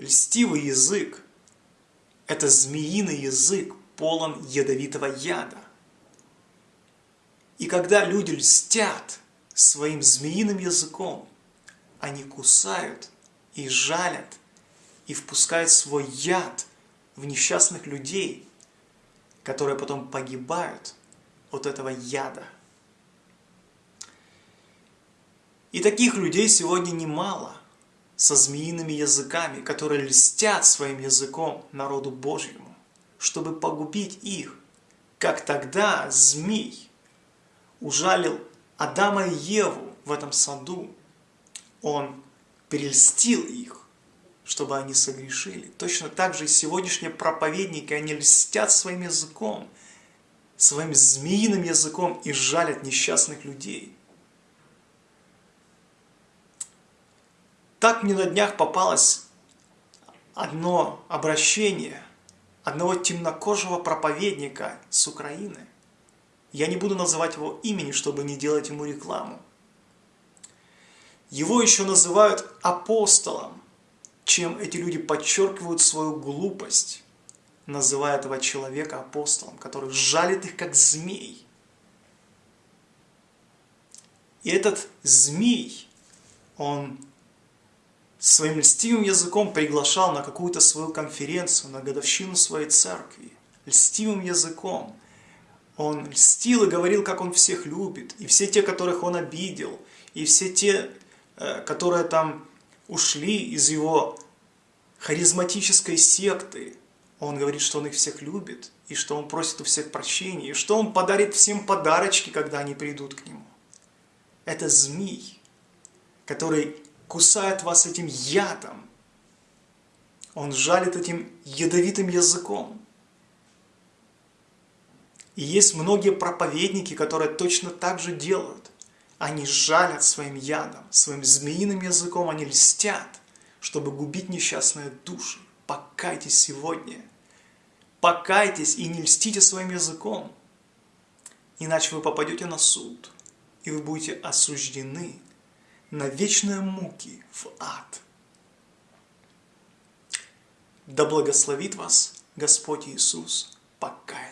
Льстивый язык – это змеиный язык, полон ядовитого яда. И когда люди льстят своим змеиным языком, они кусают и жалят, и впускают свой яд в несчастных людей, которые потом погибают от этого яда. И таких людей сегодня немало, со змеиными языками, которые льстят своим языком народу Божьему, чтобы погубить их, как тогда змей ужалил Адама и Еву в этом саду. Он перельстил их, чтобы они согрешили. Точно так же и сегодняшние проповедники, они льстят своим языком, своим змеиным языком и жалят несчастных людей. Так мне на днях попалось одно обращение одного темнокожего проповедника с Украины. Я не буду называть его имени, чтобы не делать ему рекламу. Его еще называют апостолом, чем эти люди подчеркивают свою глупость, называя этого человека апостолом, который жалит их как змей. И этот змей, он своим льстивым языком приглашал на какую-то свою конференцию, на годовщину своей церкви. Льстивым языком. Он льстил и говорил, как он всех любит. И все те, которых он обидел, и все те, э, которые там ушли из его харизматической секты, он говорит, что он их всех любит, и что он просит у всех прощения, и что он подарит всем подарочки, когда они придут к нему. Это змей, который кусает вас этим ядом. Он жалит этим ядовитым языком. И есть многие проповедники, которые точно так же делают. Они жалят своим ядом, своим змеиным языком, они льстят, чтобы губить несчастные души. Покайтесь сегодня. Покайтесь и не льстите своим языком. Иначе вы попадете на суд, и вы будете осуждены на вечные муки в ад. Да благословит вас Господь Иисус покаяться.